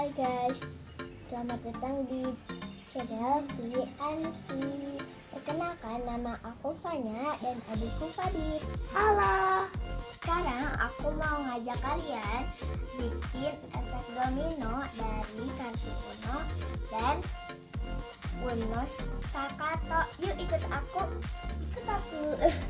Hai guys, selamat datang di channel Bi Perkenalkan nama aku Fanya dan adikku Fadil. Halo. Sekarang aku mau ngajak kalian bikin efek domino dari kartu Uno dan Uno Sakato. Yuk ikut aku. Ikut aku.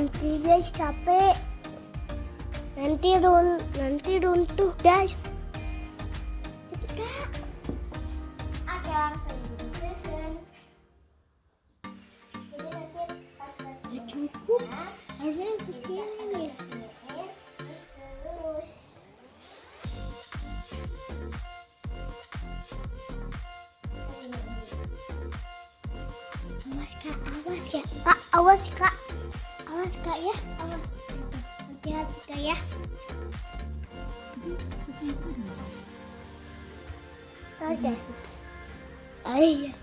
nanti guys capek. Nanti run nanti runtuh guys. Ya cukup. Ya, harusnya sekian ganhar. Olha isso. aí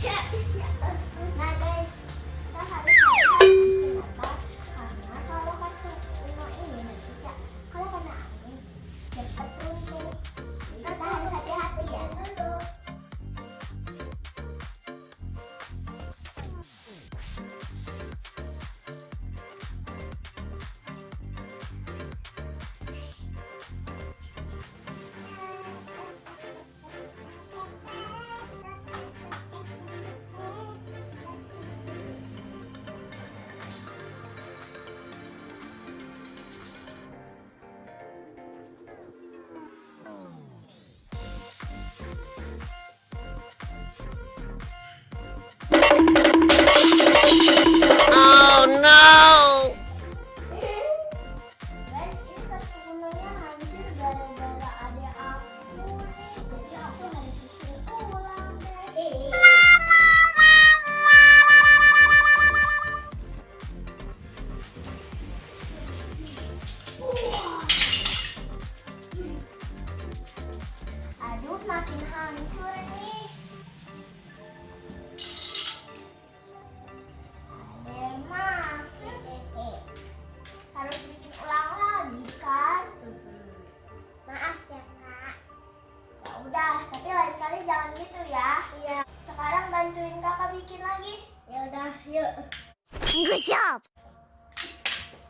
Tchau, tchau.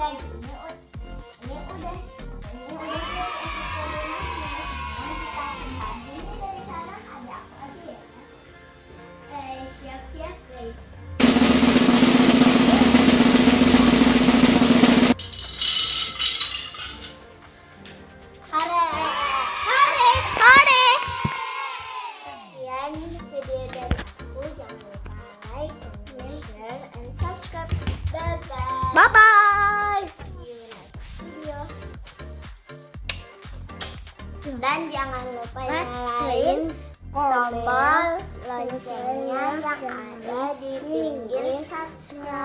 Thank you. Subscribe.